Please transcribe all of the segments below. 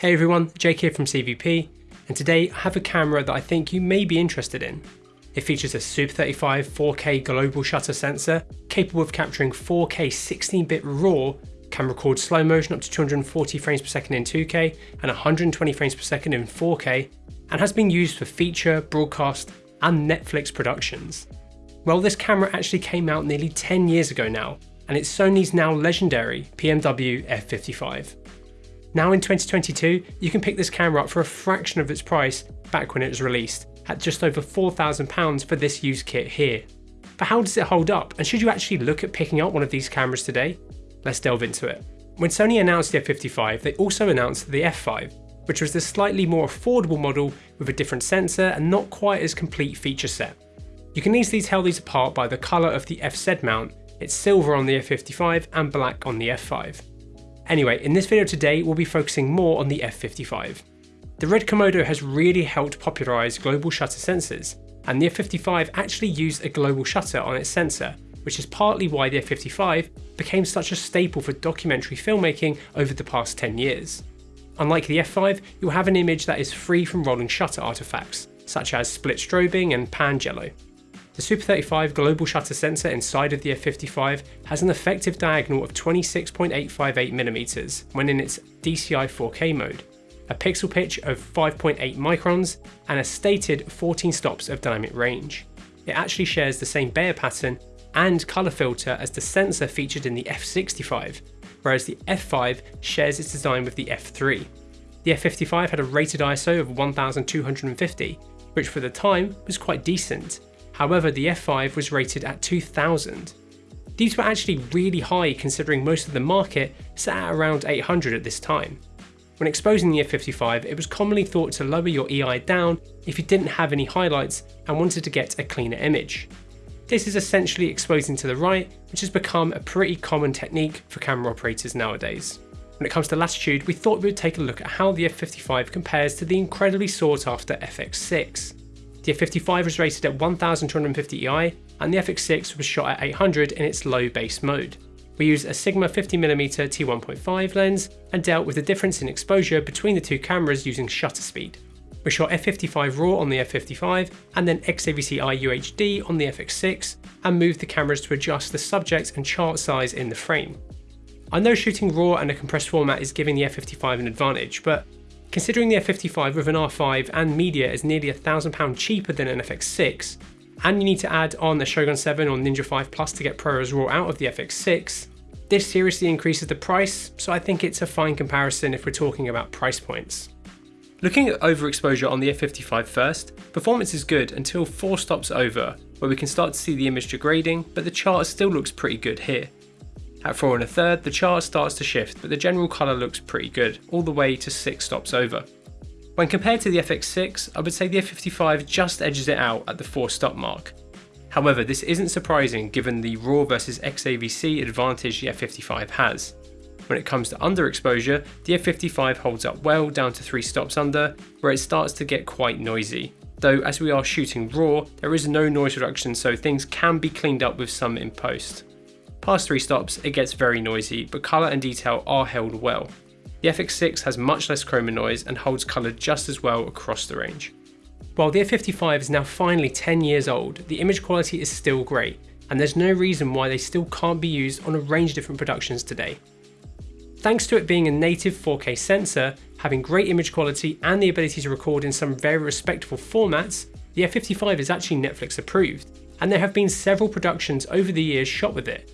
Hey everyone, Jake here from CVP, and today I have a camera that I think you may be interested in. It features a Super 35 4K global shutter sensor capable of capturing 4K 16-bit RAW, can record slow motion up to 240 frames per second in 2K and 120 frames per second in 4K, and has been used for feature, broadcast, and Netflix productions. Well, this camera actually came out nearly 10 years ago now, and it's Sony's now legendary PMW f55. Now in 2022, you can pick this camera up for a fraction of its price back when it was released, at just over £4,000 for this used kit here. But how does it hold up, and should you actually look at picking up one of these cameras today? Let's delve into it. When Sony announced the F55, they also announced the F5, which was the slightly more affordable model with a different sensor and not quite as complete feature set. You can easily tell these apart by the colour of the FZ mount, it's silver on the F55 and black on the F5. Anyway, in this video today we'll be focusing more on the F55. The Red Komodo has really helped popularise global shutter sensors, and the F55 actually used a global shutter on its sensor, which is partly why the F55 became such a staple for documentary filmmaking over the past 10 years. Unlike the F5, you'll have an image that is free from rolling shutter artifacts, such as split strobing and pan jello. The Super 35 global shutter sensor inside of the f55 has an effective diagonal of 26.858mm when in its DCI 4K mode, a pixel pitch of 5.8 microns, and a stated 14 stops of dynamic range. It actually shares the same Bayer pattern and colour filter as the sensor featured in the f65, whereas the f5 shares its design with the f3. The f55 had a rated ISO of 1250, which for the time was quite decent, However, the F5 was rated at 2000. These were actually really high considering most of the market sat at around 800 at this time. When exposing the F55, it was commonly thought to lower your EI down if you didn't have any highlights and wanted to get a cleaner image. This is essentially exposing to the right, which has become a pretty common technique for camera operators nowadays. When it comes to latitude, we thought we would take a look at how the F55 compares to the incredibly sought after FX6. The F55 was rated at 1250 EI and the FX6 was shot at 800 in its low base mode. We used a Sigma 50mm t1.5 lens and dealt with the difference in exposure between the two cameras using shutter speed. We shot f55 RAW on the f55 and then XAVC-I UHD on the FX6 and moved the cameras to adjust the subject and chart size in the frame. I know shooting RAW and a compressed format is giving the f55 an advantage, but Considering the F55 with an R5 and media is nearly a £1,000 cheaper than an FX6, and you need to add on the Shogun 7 or Ninja 5 Plus to get ProRes RAW out of the FX6, this seriously increases the price, so I think it's a fine comparison if we're talking about price points. Looking at overexposure on the F55 first, performance is good until 4 stops over, where we can start to see the image degrading, but the chart still looks pretty good here. At 4 and a third, the chart starts to shift, but the general colour looks pretty good, all the way to 6 stops over. When compared to the FX6, I would say the F55 just edges it out at the 4 stop mark. However, this isn't surprising given the RAW versus XAVC advantage the F55 has. When it comes to underexposure, the F55 holds up well down to 3 stops under, where it starts to get quite noisy. Though as we are shooting RAW, there is no noise reduction so things can be cleaned up with some in post. Past three stops, it gets very noisy, but colour and detail are held well. The FX6 has much less chroma noise and holds colour just as well across the range. While the F55 is now finally 10 years old, the image quality is still great, and there's no reason why they still can't be used on a range of different productions today. Thanks to it being a native 4K sensor, having great image quality and the ability to record in some very respectable formats, the F55 is actually Netflix approved, and there have been several productions over the years shot with it,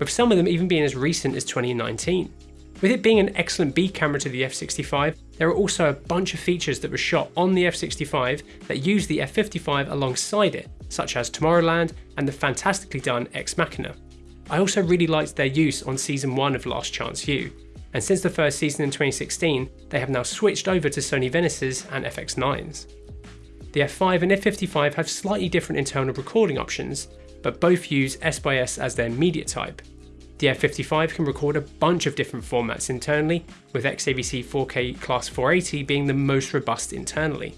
with some of them even being as recent as 2019. With it being an excellent B camera to the f65, there are also a bunch of features that were shot on the f65 that use the f55 alongside it, such as Tomorrowland and the fantastically done Ex Machina. I also really liked their use on season 1 of Last Chance U, and since the first season in 2016, they have now switched over to Sony Venice's and FX9's. The F5 and F55 have slightly different internal recording options, but both use SxS as their media type. The F55 can record a bunch of different formats internally, with XAVC 4K Class 480 being the most robust internally.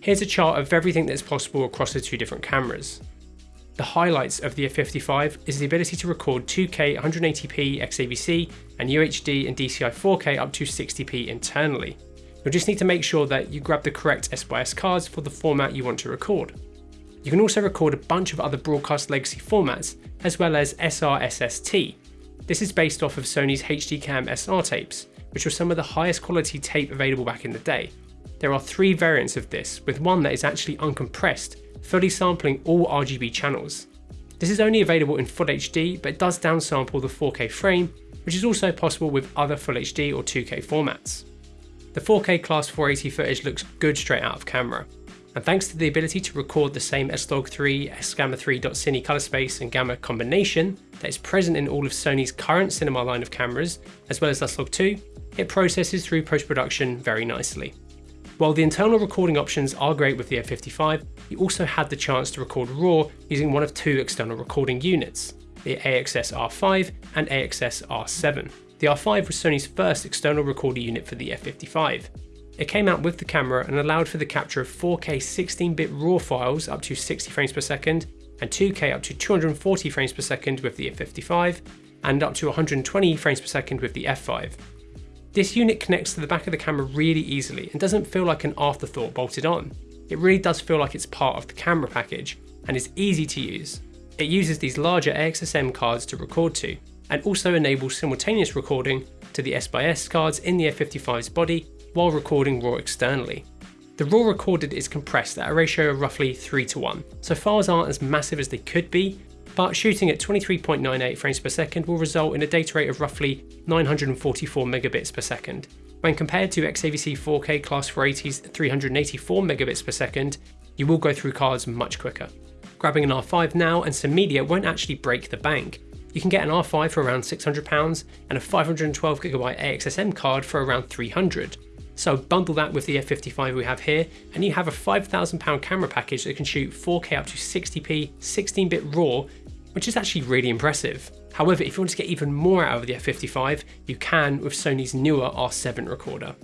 Here's a chart of everything that's possible across the two different cameras. The highlights of the F55 is the ability to record 2K 180p XAVC and UHD and DCI 4K up to 60p internally. You'll just need to make sure that you grab the correct SxS cards for the format you want to record. You can also record a bunch of other broadcast legacy formats, as well as SR-SST. This is based off of Sony's HDCam SR tapes, which were some of the highest quality tape available back in the day. There are three variants of this, with one that is actually uncompressed, fully sampling all RGB channels. This is only available in Full HD, but does downsample the 4K frame, which is also possible with other Full HD or 2K formats. The 4K Class 480 footage looks good straight out of camera, and thanks to the ability to record the same S-Log3, S-Gamut3.Cine color space and gamma combination that is present in all of Sony's current cinema line of cameras, as well as S-Log2, it processes through post-production very nicely. While the internal recording options are great with the F55, you also had the chance to record RAW using one of two external recording units, the AXS R5 and AXS R7. The R5 was Sony's first external recorder unit for the F55, it came out with the camera and allowed for the capture of 4K 16-bit RAW files up to 60 frames per second, and 2K up to 240 frames per second with the F55, and up to 120 frames per second with the F5. This unit connects to the back of the camera really easily and doesn't feel like an afterthought bolted on. It really does feel like it's part of the camera package and is easy to use. It uses these larger AXSM cards to record to, and also enables simultaneous recording to the SxS cards in the F55's body while recording RAW externally. The RAW recorded is compressed at a ratio of roughly 3 to 1, so files aren't as massive as they could be, but shooting at 23.98 frames per second will result in a data rate of roughly 944 megabits per second. When compared to XAVC 4K Class 480's 384 megabits per second, you will go through cards much quicker. Grabbing an R5 now and some media won't actually break the bank, you can get an R5 for around £600 and a 512GB AXSM card for around 300 so bundle that with the F55 we have here, and you have a £5,000 camera package that can shoot 4K up to 60p 16-bit RAW, which is actually really impressive. However, if you want to get even more out of the F55, you can with Sony's newer R7 recorder.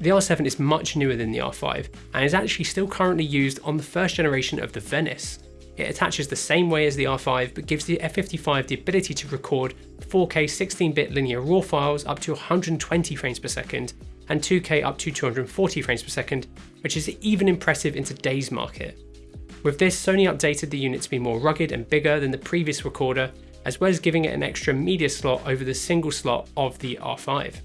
The R7 is much newer than the R5, and is actually still currently used on the first generation of the Venice, it attaches the same way as the R5 but gives the F55 the ability to record 4K 16-bit linear RAW files up to 120 frames per second and 2K up to 240 frames per second, which is even impressive in today's market. With this, Sony updated the unit to be more rugged and bigger than the previous recorder, as well as giving it an extra media slot over the single slot of the R5.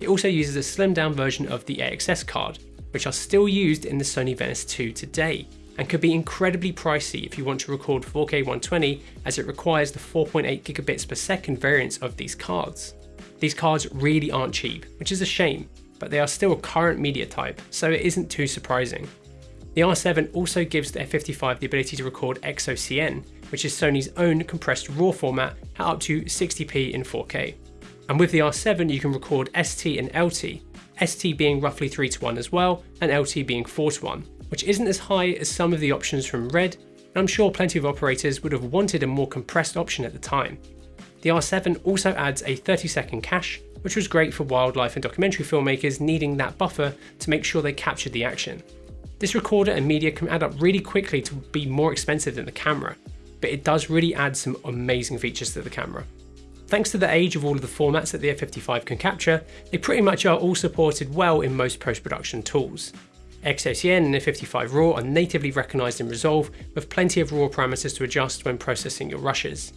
It also uses a slimmed down version of the AXS card, which are still used in the Sony Venice 2 today, and could be incredibly pricey if you want to record 4K 120 as it requires the 4.8 gigabits per second variants of these cards. These cards really aren't cheap, which is a shame, but they are still a current media type, so it isn't too surprising. The R7 also gives the F55 the ability to record XOCN, which is Sony's own compressed RAW format at up to 60p in 4K. And with the R7 you can record ST and LT, ST being roughly 3 to 1 as well, and LT being 4 to 1, which isn't as high as some of the options from Red, and I'm sure plenty of operators would have wanted a more compressed option at the time. The R7 also adds a 30 second cache, which was great for wildlife and documentary filmmakers needing that buffer to make sure they captured the action. This recorder and media can add up really quickly to be more expensive than the camera, but it does really add some amazing features to the camera. Thanks to the age of all of the formats that the F55 can capture, they pretty much are all supported well in most post-production tools. XOCN and F55 RAW are natively recognised in Resolve with plenty of RAW parameters to adjust when processing your rushes.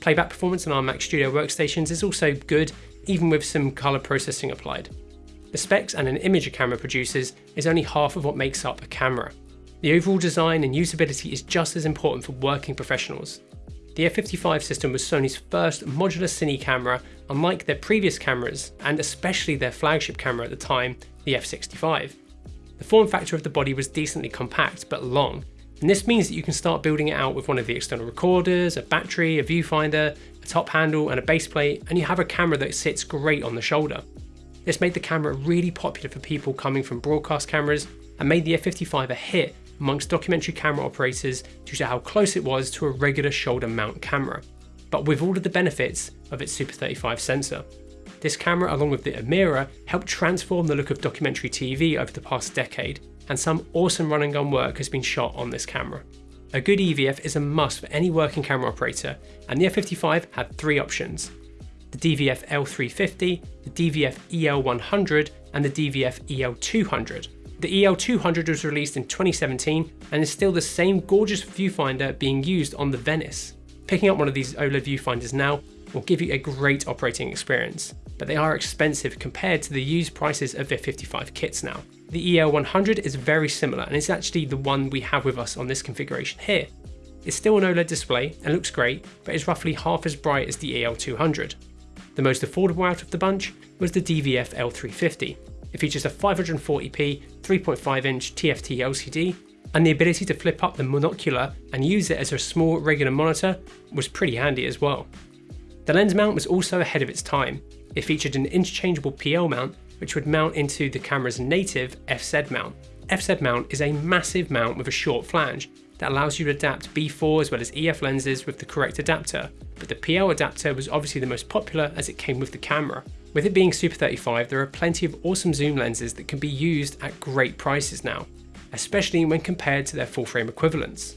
Playback performance on our Mac Studio workstations is also good, even with some colour processing applied. The specs and an image a camera produces is only half of what makes up a camera. The overall design and usability is just as important for working professionals. The F55 system was Sony's first modular cine camera, unlike their previous cameras, and especially their flagship camera at the time, the F65. The form factor of the body was decently compact but long, and this means that you can start building it out with one of the external recorders, a battery, a viewfinder, a top handle and a base plate, and you have a camera that sits great on the shoulder. This made the camera really popular for people coming from broadcast cameras and made the F55 a hit amongst documentary camera operators due to how close it was to a regular shoulder mount camera, but with all of the benefits of its Super 35 sensor. This camera, along with the Amira, helped transform the look of documentary TV over the past decade, and some awesome run and gun work has been shot on this camera. A good EVF is a must for any working camera operator, and the F55 had three options. The DVF L350, the DVF EL100, and the DVF EL200. The EL200 was released in 2017 and is still the same gorgeous viewfinder being used on the Venice. Picking up one of these OLED viewfinders now will give you a great operating experience, but they are expensive compared to the used prices of their 55 kits now. The EL100 is very similar and it's actually the one we have with us on this configuration here. It's still an OLED display and looks great, but is roughly half as bright as the EL200. The most affordable out of the bunch was the DVF L350. It features a 540p 3.5 inch TFT LCD and the ability to flip up the monocular and use it as a small regular monitor was pretty handy as well. The lens mount was also ahead of its time. It featured an interchangeable PL mount which would mount into the camera's native FZ mount. FZ mount is a massive mount with a short flange that allows you to adapt B4 as well as EF lenses with the correct adapter, but the PL adapter was obviously the most popular as it came with the camera. With it being Super 35, there are plenty of awesome zoom lenses that can be used at great prices now, especially when compared to their full frame equivalents.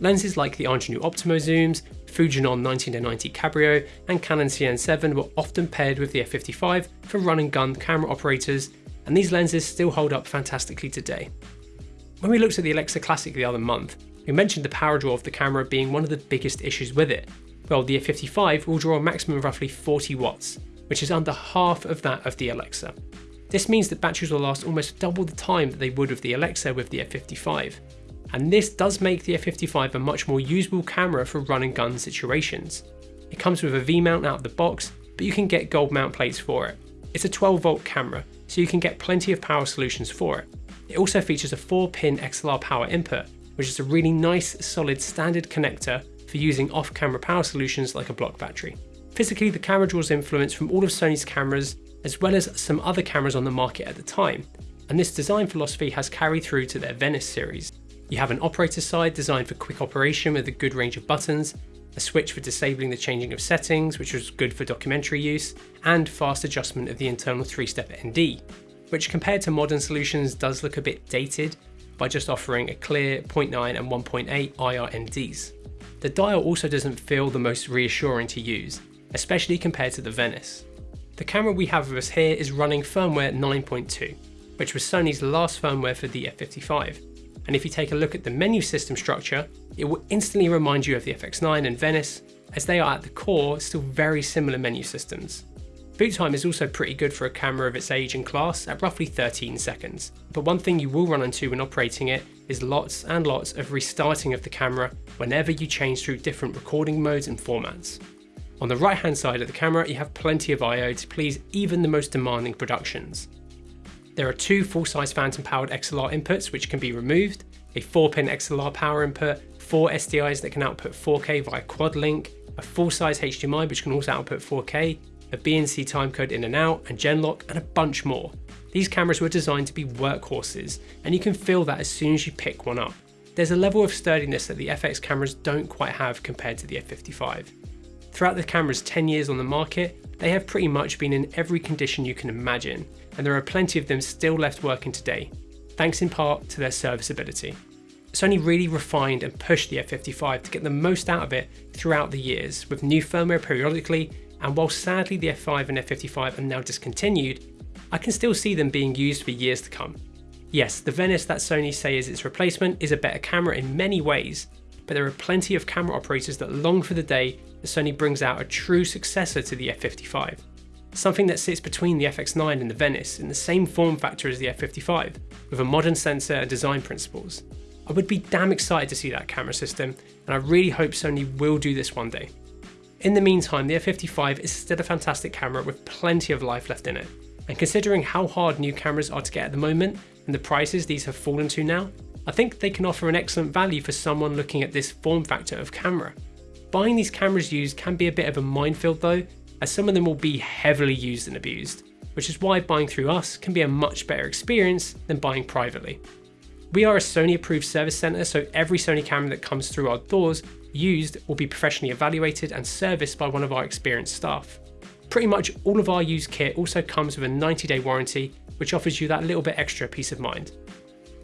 Lenses like the Angenieux Optimo zooms, Fujinon 1990 Cabrio and Canon CN7 were often paired with the f55 for run and gun camera operators, and these lenses still hold up fantastically today. When we looked at the Alexa Classic the other month, we mentioned the power draw of the camera being one of the biggest issues with it. Well, the F55 will draw a maximum of roughly 40 watts, which is under half of that of the Alexa. This means that batteries will last almost double the time that they would with the Alexa with the F55. And this does make the F55 a much more usable camera for run and gun situations. It comes with a V-mount out of the box, but you can get gold mount plates for it. It's a 12 volt camera, so you can get plenty of power solutions for it. It also features a 4 pin XLR power input, which is a really nice solid standard connector for using off-camera power solutions like a block battery. Physically, the camera draws influence from all of Sony's cameras as well as some other cameras on the market at the time, and this design philosophy has carried through to their Venice series. You have an operator side designed for quick operation with a good range of buttons, a switch for disabling the changing of settings, which was good for documentary use, and fast adjustment of the internal three-step ND, which compared to modern solutions does look a bit dated by just offering a clear 0.9 and 1.8 IR NDs. The dial also doesn't feel the most reassuring to use, especially compared to the Venice. The camera we have with us here is running firmware 9.2, which was Sony's last firmware for the F55. And if you take a look at the menu system structure, it will instantly remind you of the FX9 and Venice, as they are at the core still very similar menu systems. Boot time is also pretty good for a camera of its age and class at roughly 13 seconds. But one thing you will run into when operating it is lots and lots of restarting of the camera whenever you change through different recording modes and formats. On the right hand side of the camera you have plenty of I.O. to please even the most demanding productions. There are two full-size phantom powered XLR inputs which can be removed, a 4-pin XLR power input, four SDIs that can output 4K via quad link, a full-size HDMI which can also output 4K, a BNC timecode in and out, and Genlock, and a bunch more. These cameras were designed to be workhorses, and you can feel that as soon as you pick one up. There's a level of sturdiness that the FX cameras don't quite have compared to the F55. Throughout the camera's 10 years on the market, they have pretty much been in every condition you can imagine, and there are plenty of them still left working today, thanks in part to their serviceability. Sony really refined and pushed the F55 to get the most out of it throughout the years, with new firmware periodically and while sadly the F5 and F55 are now discontinued, I can still see them being used for years to come. Yes, the Venice that Sony say is its replacement is a better camera in many ways, but there are plenty of camera operators that long for the day that Sony brings out a true successor to the F55. Something that sits between the FX9 and the Venice in the same form factor as the F55, with a modern sensor and design principles. I would be damn excited to see that camera system, and I really hope Sony will do this one day. In the meantime, the F55 is still a fantastic camera with plenty of life left in it. And considering how hard new cameras are to get at the moment and the prices these have fallen to now, I think they can offer an excellent value for someone looking at this form factor of camera. Buying these cameras used can be a bit of a minefield though, as some of them will be heavily used and abused, which is why buying through us can be a much better experience than buying privately. We are a Sony approved service centre, so every Sony camera that comes through our doors used will be professionally evaluated and serviced by one of our experienced staff. Pretty much all of our used kit also comes with a 90 day warranty, which offers you that little bit extra peace of mind.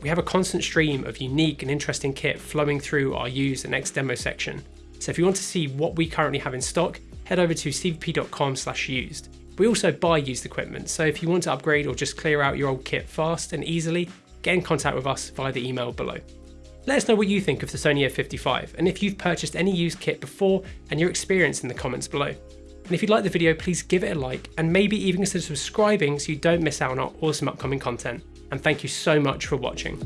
We have a constant stream of unique and interesting kit flowing through our used and X demo section. So if you want to see what we currently have in stock, head over to cvp.com used. We also buy used equipment, so if you want to upgrade or just clear out your old kit fast and easily, get in contact with us via the email below. Let us know what you think of the Sony a55 and if you've purchased any used kit before and your experience in the comments below. And if you like the video, please give it a like and maybe even consider subscribing so you don't miss out on our awesome upcoming content. And thank you so much for watching.